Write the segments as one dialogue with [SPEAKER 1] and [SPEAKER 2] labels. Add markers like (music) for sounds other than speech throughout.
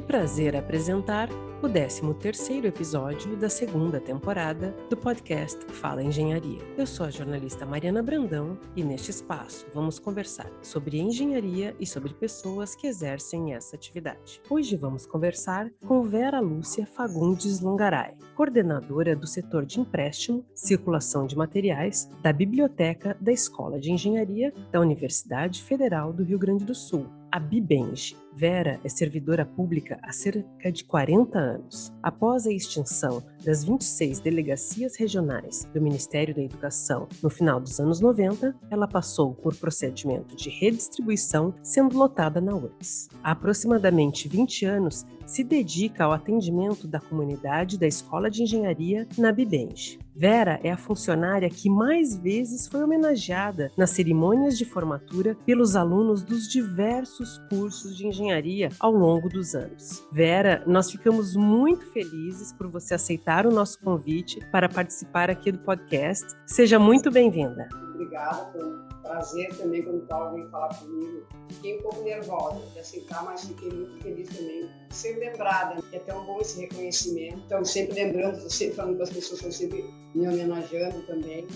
[SPEAKER 1] Que prazer apresentar o 13º episódio da segunda temporada do podcast Fala Engenharia. Eu sou a jornalista Mariana Brandão e neste espaço vamos conversar sobre engenharia e sobre pessoas que exercem essa atividade. Hoje vamos conversar com Vera Lúcia Fagundes Longaray, coordenadora do setor de empréstimo, circulação de materiais da Biblioteca da Escola de Engenharia da Universidade Federal do Rio Grande do Sul, a Bibenge. Vera é servidora pública há cerca de 40 anos. Após a extinção das 26 delegacias regionais do Ministério da Educação no final dos anos 90, ela passou por procedimento de redistribuição, sendo lotada na URGS. Há aproximadamente 20 anos, se dedica ao atendimento da comunidade da Escola de Engenharia na Bibenge. Vera é a funcionária que mais vezes foi homenageada nas cerimônias de formatura pelos alunos dos diversos cursos de engenharia ao longo dos anos. Vera, nós ficamos muito felizes por você aceitar o nosso convite para participar aqui do podcast. Seja muito bem-vinda.
[SPEAKER 2] Obrigada, prazer também quando o Paulo veio falar comigo. Fiquei um pouco nervosa de aceitar, mas fiquei muito feliz também de ser lembrada. É tão bom esse reconhecimento. Então, sempre lembrando, sempre falando com as pessoas, estão sempre me homenageando também.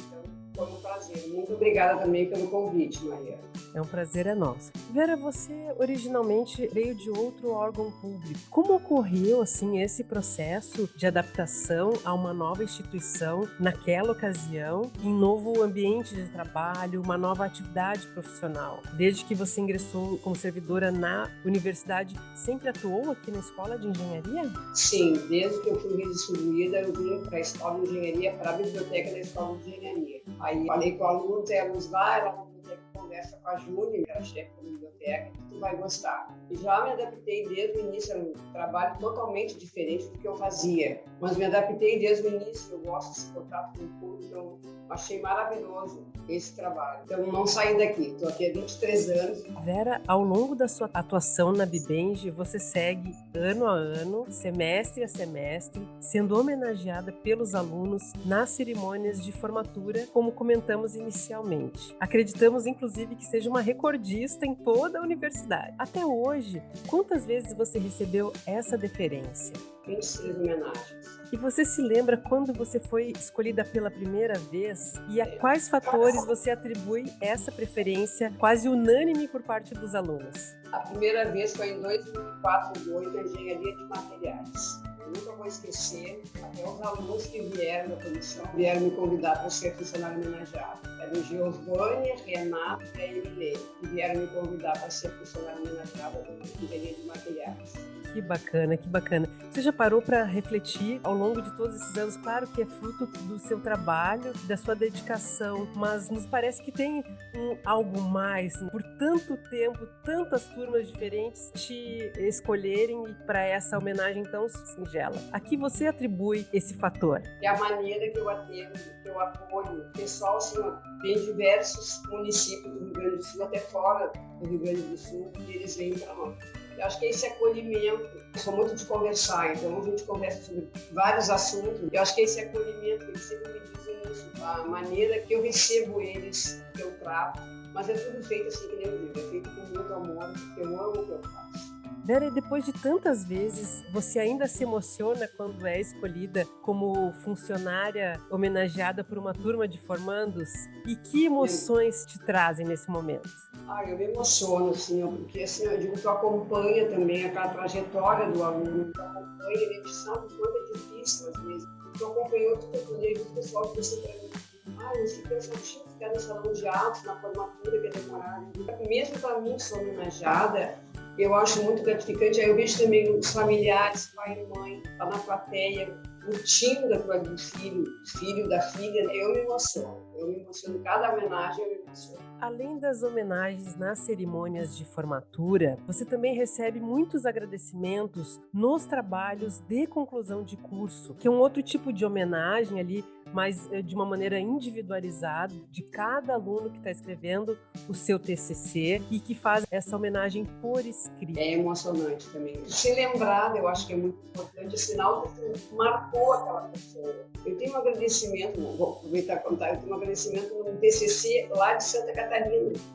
[SPEAKER 2] Foi um prazer. Muito obrigada também pelo convite, Maria.
[SPEAKER 1] É um prazer é nosso. Vera, você originalmente veio de outro órgão público. Como ocorreu assim esse processo de adaptação a uma nova instituição naquela ocasião, em novo ambiente de trabalho, uma nova atividade profissional? Desde que você ingressou como servidora na universidade, sempre atuou aqui na escola de engenharia?
[SPEAKER 2] Sim, desde que eu fui redistribuída, eu vim para a escola de engenharia, para a biblioteca da escola de engenharia. Aí falei com a aluno, temos lá, ela conversa com a Júlia, que era chefe da biblioteca, tu vai gostar. E já me adaptei desde o início, é um trabalho totalmente diferente do que eu fazia, mas me adaptei desde o início, eu gosto desse contato com o público, achei maravilhoso esse trabalho. Então não saí daqui, estou aqui há 23 anos.
[SPEAKER 1] Vera, ao longo da sua atuação na Bibenge, você segue ano a ano, semestre a semestre, sendo homenageada pelos alunos nas cerimônias de formatura, como comentamos inicialmente. Acreditamos, inclusive, que seja uma recordista em toda a universidade. Até hoje, quantas vezes você recebeu essa deferência?
[SPEAKER 2] 26 homenagens.
[SPEAKER 1] E você se lembra quando você foi escolhida pela primeira vez e a quais fatores você atribui essa preferência quase unânime por parte dos alunos?
[SPEAKER 2] A primeira vez foi em 2004, 2008, Engenharia de Materiais. Nunca vou esquecer, até os alunos que vieram da comissão vieram me convidar para ser funcionário homenageado. Era o Giovanni, Renato e a que vieram me convidar para ser funcionário homenageado da Engenharia de Materiais.
[SPEAKER 1] Que bacana, que bacana. Você já parou para refletir ao longo de todos esses anos? Claro que é fruto do seu trabalho, da sua dedicação, mas nos parece que tem um, algo mais. Por tanto tempo, tantas turmas diferentes te escolherem para essa homenagem tão singela. A que você atribui esse fator?
[SPEAKER 2] É a maneira que eu atendo, que eu apoio. O pessoal, assim, tem diversos municípios do Rio Grande do Sul, até fora do Rio Grande do Sul, e eles vêm para nós. Eu acho que esse acolhimento, eu sou muito de conversar, então a gente conversa sobre vários assuntos. Eu acho que esse acolhimento, eles sempre me dizem isso, a maneira que eu recebo eles, que eu trato, mas é tudo feito assim que nem eu digo, é feito com muito amor, eu amo o que eu faço.
[SPEAKER 1] Vera, depois de tantas vezes, você ainda se emociona quando é escolhida como funcionária homenageada por uma turma de formandos? E que emoções te trazem nesse momento?
[SPEAKER 2] Ah, eu me emociono, assim, porque assim, eu digo, tu acompanha também aquela trajetória do aluno, tu acompanha, gente sabe o quanto é difícil às vezes. Tu acompanhou, tu acompanhei o pessoal que você mim, ah, eu tinha que ficar no salão de atos, na formatura, que é demorado. Mesmo para mim, sou homenageada, eu acho muito gratificante. Aí eu vejo também os familiares, pai e mãe, lá na plateia, curtindo a do filho, filho da filha. Eu me emociono. Eu me emociono. Cada homenagem eu me emociono.
[SPEAKER 1] Além das homenagens nas cerimônias de formatura, você também recebe muitos agradecimentos nos trabalhos de conclusão de curso, que é um outro tipo de homenagem ali mas eh, de uma maneira individualizada de cada aluno que está escrevendo o seu TCC e que faz essa homenagem por escrito.
[SPEAKER 2] É emocionante também. Se lembrar, eu acho que é muito importante, o sinal que marcou aquela pessoa. Eu tenho um agradecimento, vou aproveitar e contar, eu tenho um agradecimento no TCC lá de Santa Catarina,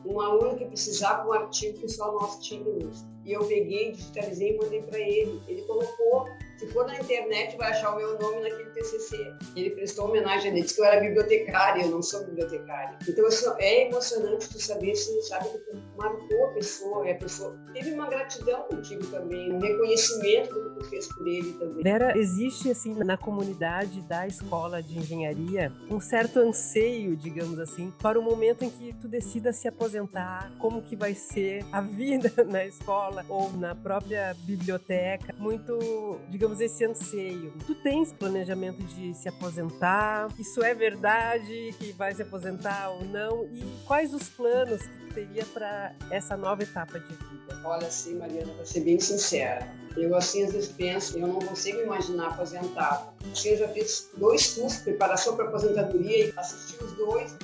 [SPEAKER 2] um aluno que precisava um artigo que só nós tínhamos. E eu peguei, digitalizei e mandei para ele. Ele colocou se for na internet, vai achar o meu nome naquele TCC. Ele prestou homenagem, ele disse que eu era bibliotecária, eu não sou bibliotecária. Então, assim, é emocionante tu saber, assim, sabe, que marcou a pessoa, e a pessoa teve uma gratidão contigo também, um reconhecimento do que tu fez por ele também.
[SPEAKER 1] Vera, existe, assim, na comunidade da escola de engenharia, um certo anseio, digamos assim, para o momento em que tu decida se aposentar, como que vai ser a (laughs) vida na escola ou na própria biblioteca. Muito, digamos, esse anseio. Tu tens planejamento de se aposentar? Isso é verdade que vai se aposentar ou não? E quais os planos que teria para essa nova etapa de vida?
[SPEAKER 2] Olha, assim, Mariana, para ser bem sincera, eu assim às vezes penso, eu não consigo imaginar aposentado. Assim, eu já fiz dois cursos de preparação para aposentadoria e assisti os dois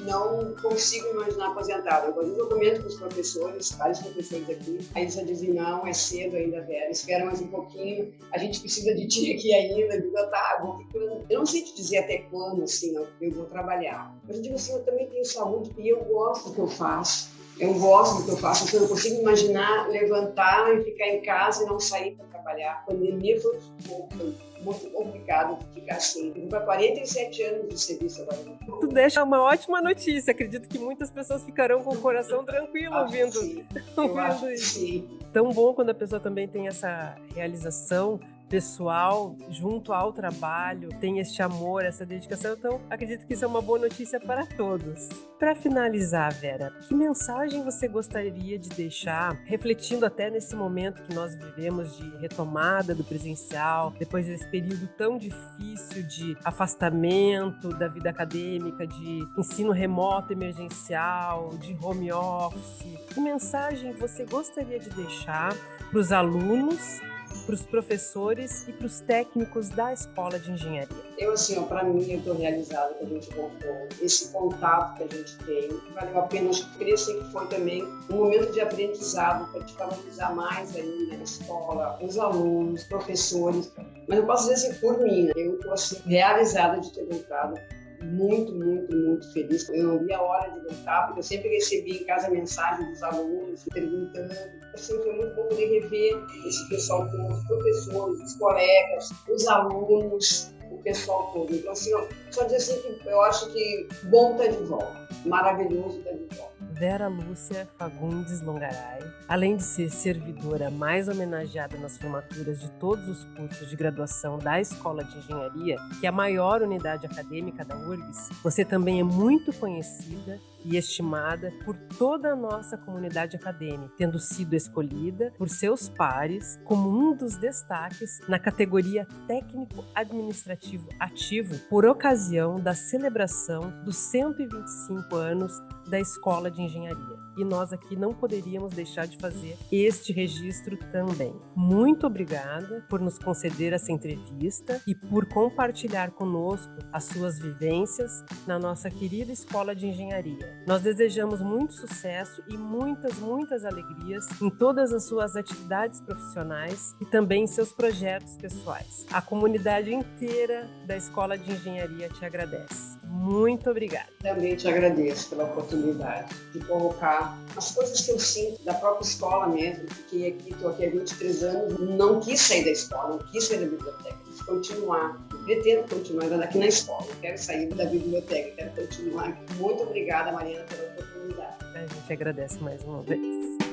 [SPEAKER 2] não consigo imaginar aposentada. Eu, eu comento com os professores, vários professores aqui, aí eles dizem, não, é cedo ainda, Vera, espera mais um pouquinho, a gente precisa de ti aqui ainda. Eu digo, tá, vou ficando. Eu não sei te dizer até quando, assim, eu vou trabalhar. Mas eu digo assim, eu também tenho saúde e eu gosto do que eu faço. Eu gosto do que eu faço, então eu não consigo imaginar levantar e ficar em casa e não sair para trabalhar. A pandemia foi um muito complicado ficar assim. Eu para 47 anos de serviço agora.
[SPEAKER 1] Tu deixa uma ótima notícia. Acredito que muitas pessoas ficarão com o coração tranquilo
[SPEAKER 2] acho
[SPEAKER 1] ouvindo, (laughs) ouvindo
[SPEAKER 2] isso. Sim.
[SPEAKER 1] Tão bom quando a pessoa também tem essa realização pessoal junto ao trabalho, tem este amor, essa dedicação. Então, acredito que isso é uma boa notícia para todos. Para finalizar, Vera, que mensagem você gostaria de deixar, refletindo até nesse momento que nós vivemos de retomada do presencial, depois desse período tão difícil de afastamento da vida acadêmica, de ensino remoto emergencial, de home office? Que mensagem você gostaria de deixar para os alunos para os professores e para os técnicos da escola de engenharia?
[SPEAKER 2] Eu, assim, para mim, eu estou realizada que a gente contou, esse contato que a gente tem, valeu a pena, acho que foi também um momento de aprendizado para te valorizar mais ainda na escola, os alunos, professores, mas eu posso dizer assim, por mim, né? eu estou assim, realizada de ter voltado muito, muito, muito feliz. Eu não vi a hora de voltar, porque eu sempre recebi em casa mensagens dos alunos perguntando. Assim, foi muito bom poder rever esse pessoal com os professores, os colegas, os alunos, o pessoal todo. Então, assim, ó, só dizer assim que eu acho que bom estar tá de volta, maravilhoso estar tá de volta.
[SPEAKER 1] Vera Lúcia Fagundes Longaray, além de ser servidora mais homenageada nas formaturas de todos os cursos de graduação da Escola de Engenharia, que é a maior unidade acadêmica da URGS, você também é muito conhecida e estimada por toda a nossa comunidade acadêmica, tendo sido escolhida por seus pares como um dos destaques na categoria técnico administrativo ativo por ocasião da celebração dos 125 anos da Escola de Engenharia. E nós aqui não poderíamos deixar de fazer este registro também. Muito obrigada por nos conceder essa entrevista e por compartilhar conosco as suas vivências na nossa querida Escola de Engenharia. Nós desejamos muito sucesso e muitas, muitas alegrias em todas as suas atividades profissionais e também em seus projetos pessoais. A comunidade inteira da Escola de Engenharia te agradece. Muito obrigada.
[SPEAKER 2] Também te agradeço pela oportunidade de colocar as coisas que eu sinto da própria escola mesmo. Fiquei aqui, estou aqui há 23 anos, não quis sair da escola, não quis sair da biblioteca, quis continuar. Pretendo continuar aqui na escola, quero sair da biblioteca, quero continuar. Muito obrigada, Mariana, pela oportunidade.
[SPEAKER 1] A gente agradece mais uma vez.